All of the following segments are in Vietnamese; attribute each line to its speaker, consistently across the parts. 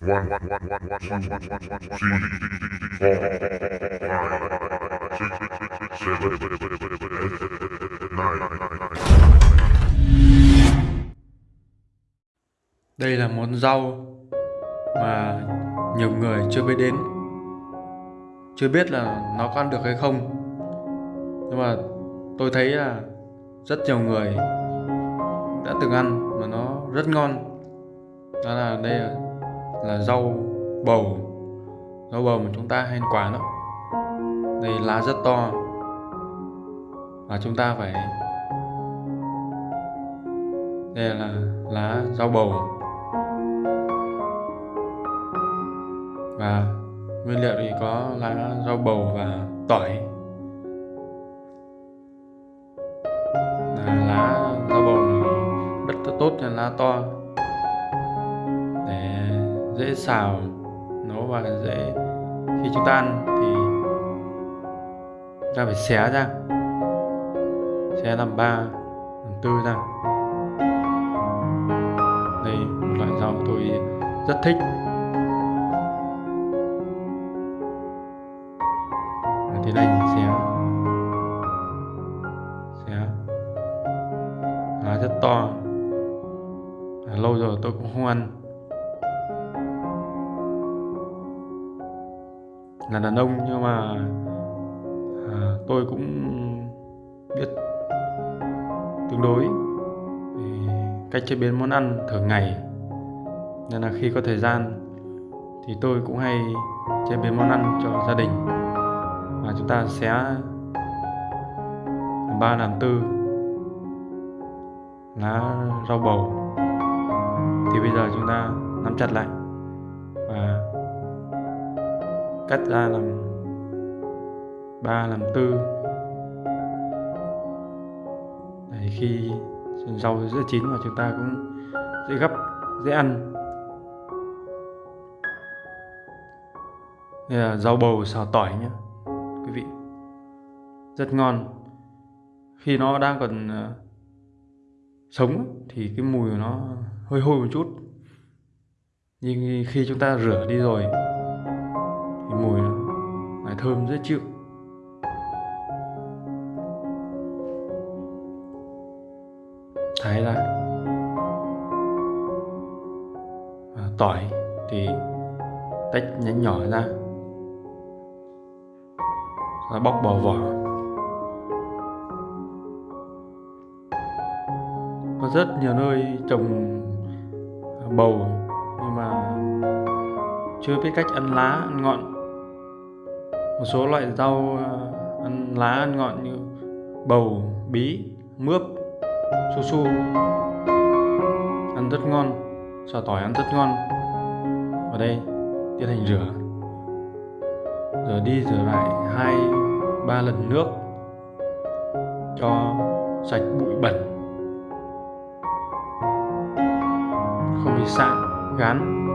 Speaker 1: One, one, one, one, one, one, one, one, one, four, five, six, seven, eight, nine.
Speaker 2: Đây là món rau mà nhiều người chưa biết đến. Chưa biết là nó có ăn được hay không. Nhưng mà tôi thấy là rất nhiều người đã từng ăn mà nó rất ngon. Đó là đây là, là rau bầu. Rau bầu mà chúng ta hay ăn quả đó, Đây lá rất to. Và chúng ta phải, Đây là lá rau bầu. Và nguyên liệu thì có lá rau bầu và tỏi. Là lá rau bầu rất tốt cho lá to dễ xào nấu và dễ, khi chúng ta ăn thì ta phải xé ra, xé làm ba, làm tư ra. Đây, một loại rau tôi rất thích. Thì đây xé xé. Lá rất to. Lâu rồi tôi cũng không ăn. Là đàn ông nhưng mà à, tôi cũng biết tương đối cách chế biến món ăn thường ngày. Nên là khi có thời gian thì tôi cũng hay chế biến món ăn cho gia đình. Và chúng ta sẽ làm ba làm tư lá rau bầu. Thì bây giờ chúng ta nắm chặt lại và cắt ra làm ba, làm tư. Để khi rau dễ chín và chúng ta cũng dễ gấp dễ ăn. Đây là rau bầu xào tỏi nhé, quý vị. Rất ngon. Khi nó đang còn ờ, sống thì cái mùi của nó hơi hôi một chút. Nhưng khi chúng ta rửa đi rồi thì mùi nó lại thơm rất chịu. Thái ra và tỏi thì tách nhánh nhỏ ra. Nó bóc bỏ vỏ. Có rất nhiều nơi trồng à, bầu nhưng mà chưa biết cách ăn lá, ăn ngọn một số loại rau ờ, ăn lá, ăn ngọn như bầu, bí, mướp, su su. Ăn rất ngon, xào tỏi ăn rất ngon. Ở đây, tiến hành rửa. Rửa đi, rửa lại hai, ba lần nước cho sạch bụi bẩn. Không bị sạn, gán.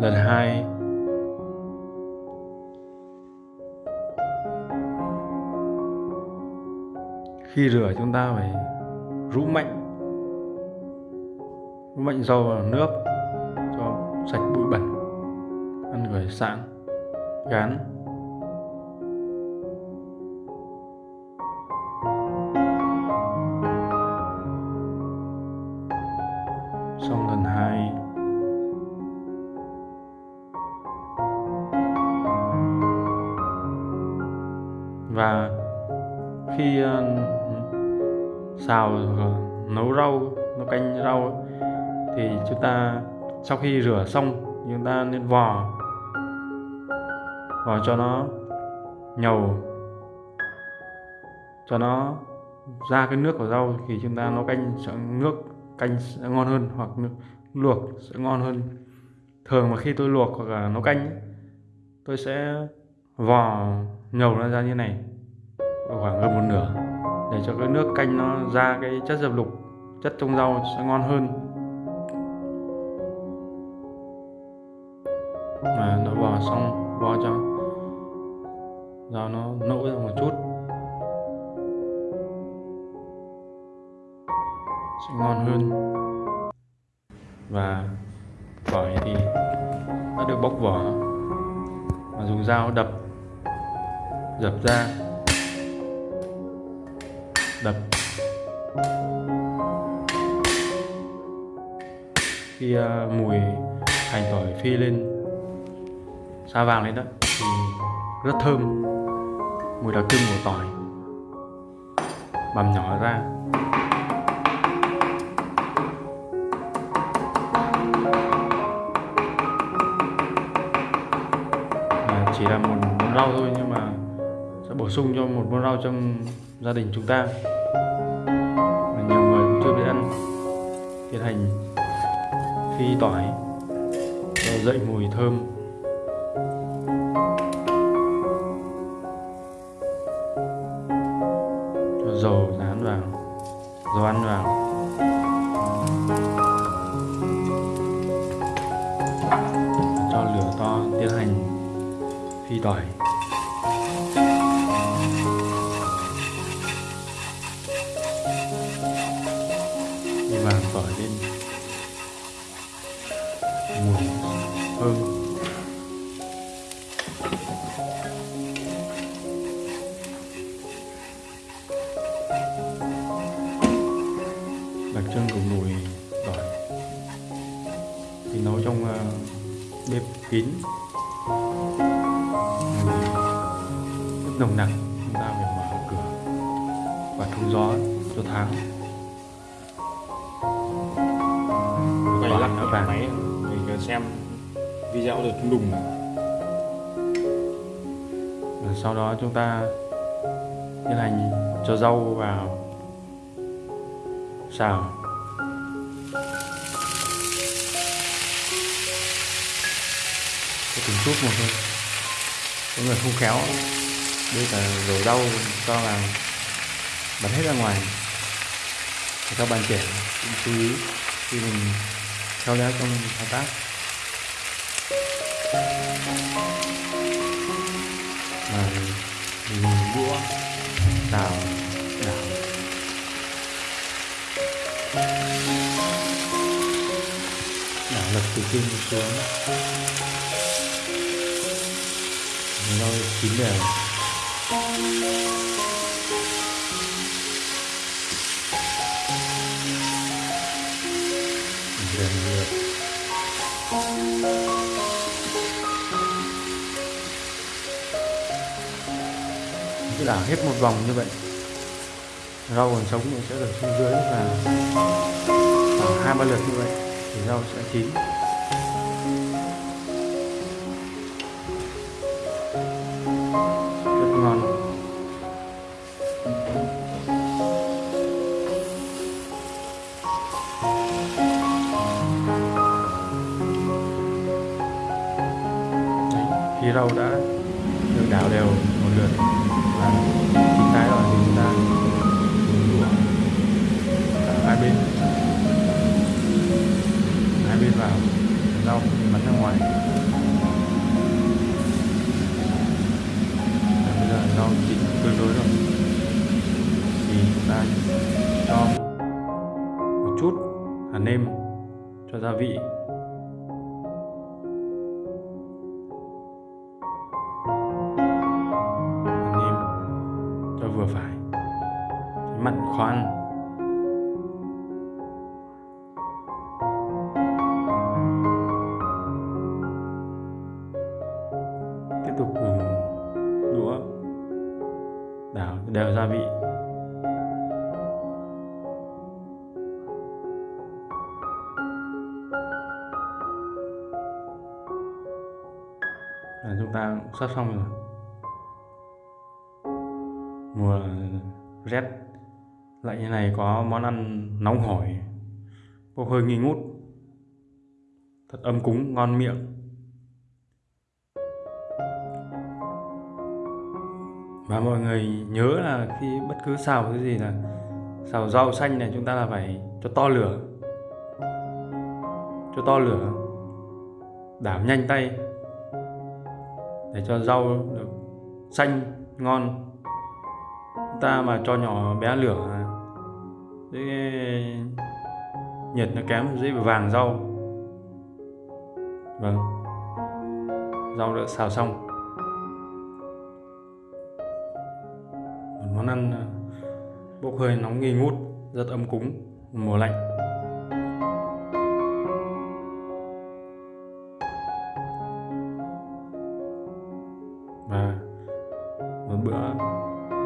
Speaker 2: Lần hai. Khi rửa chúng ta phải rũ mạnh. Rũ mạnh rau vào nước cho sạch bụi bẩn, ăn gửi sẵn, gán. Xào ờ, nấu rau, nấu canh rau thì chúng ta, sau khi rửa xong chúng ta nên vò. Vò cho nó nhầu. Cho nó ra cái nước của rau thì chúng ta nấu canh sẽ nước canh sẽ ngon hơn hoặc nước luộc sẽ ngon hơn. Thường mà khi tôi luộc hoặc là nấu canh tôi sẽ vò nhầu nó ra như này. Khoảng gần một nửa để cho cái nước canh nó ra cái chất dập lục, chất trong rau sẽ ngon hơn. Mà nó vò xong vò cho, rau nó nỗ ra một chút. Sẽ ngon hơn. Và tỏi thì đã được bóc vỏ. Và dùng dao đập, dập ra đập. Khi uh, mùi hành tỏi phi lên xa vàng lên đó thì rất thơm. Mùi đặc trưng của tỏi. Bằm nhỏ ra. À, chỉ là một món rau thôi nhưng mà sẽ bổ sung cho một món rau trong gia đình chúng ta. Và nhiều người cũng chưa biết ăn tiến hành, phi tỏi cho dậy mùi thơm. Cho dầu rán vào, dầu ăn vào. Cho lửa to, tiến hành phi tỏi. Vàng tỏi lên. Mùi thơm đặc trưng của mùi tỏi thì nấu trong uh, bếp kín. Mùi rất nồng nặc chúng ta phải mở cửa và thông gió cho tháng.
Speaker 3: Cái
Speaker 2: vàng.
Speaker 3: máy mình xem video được trung đùng
Speaker 2: Và sau đó chúng ta tiến hành cho rau vào. Xào. Từng chút một thôi. Có người không khéo đây là rổ rau cho vào bật hết ra ngoài. Các bạn trẻ cũng chú ý khi mình khéo léo trong thao tác và mình dùng đũa tạo đảo đảo lật từ trên xuống rau chín đều cứ đảo hết một vòng như vậy, rau còn sống thì sẽ được xuống dưới và khoảng hai ba lượt như vậy thì rau sẽ chín. Rau đã được đảo đều một lượt. Và chín tái rồi thì chúng ta đổ hai bên. Hai bên vào rau bắn ra ngoài. Và bây giờ rau chín tương đối rồi. Thì chúng ta cho một chút hạt nêm cho gia vị. Mạnh mặn tiếp tục dùng đũa. Đảo đều gia vị. Là chúng ta cũng sắp xong rồi. Mùa rét lại như này có món ăn nóng hổi bốc hơi nghi ngút, thật ấm cúng, ngon miệng. Và mọi người nhớ là khi bất cứ xào cái gì là xào rau xanh này, chúng ta là phải cho to lửa, cho to lửa, đảm nhanh tay để cho rau được xanh, ngon. Ta mà cho nhỏ bé lửa dễ ờ, nhiệt nó kém dễ bị vàng rau. Vâng. Rau đã xào xong. Một món ăn ờ, bốc hơi nóng nghi ngút, rất ấm cúng, mùa lạnh. Và một bữa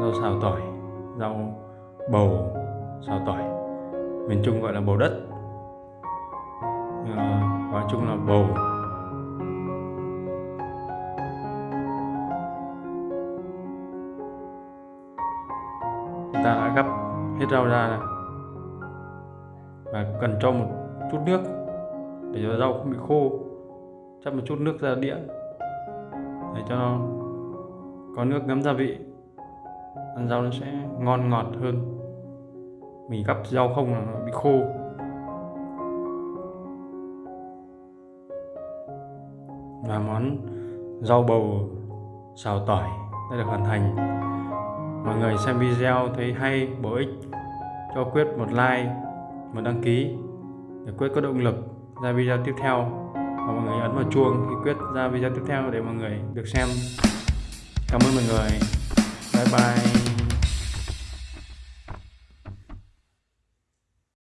Speaker 2: rau xào tỏi, rau bầu sao tỏi? Miền Trung gọi là bầu đất. Nhưng nói chung là bầu. Chúng ta đã gấp hết rau ra này và cần cho một chút nước để cho rau không bị khô. Chắc một chút nước ra đĩa để cho nó có nước ngấm gia vị. Ăn rau nó sẽ ngon ngọt hơn mình gắp rau không là nó bị khô. Và món rau bầu xào tỏi đã được hoàn thành. Mọi người xem video thấy hay, bổ ích, cho quyết một like, một đăng ký để quyết có động lực ra video tiếp theo. Và mọi người ấn vào chuông khi quyết ra video tiếp theo để mọi người được xem. Cảm ơn mọi người. Bye bye.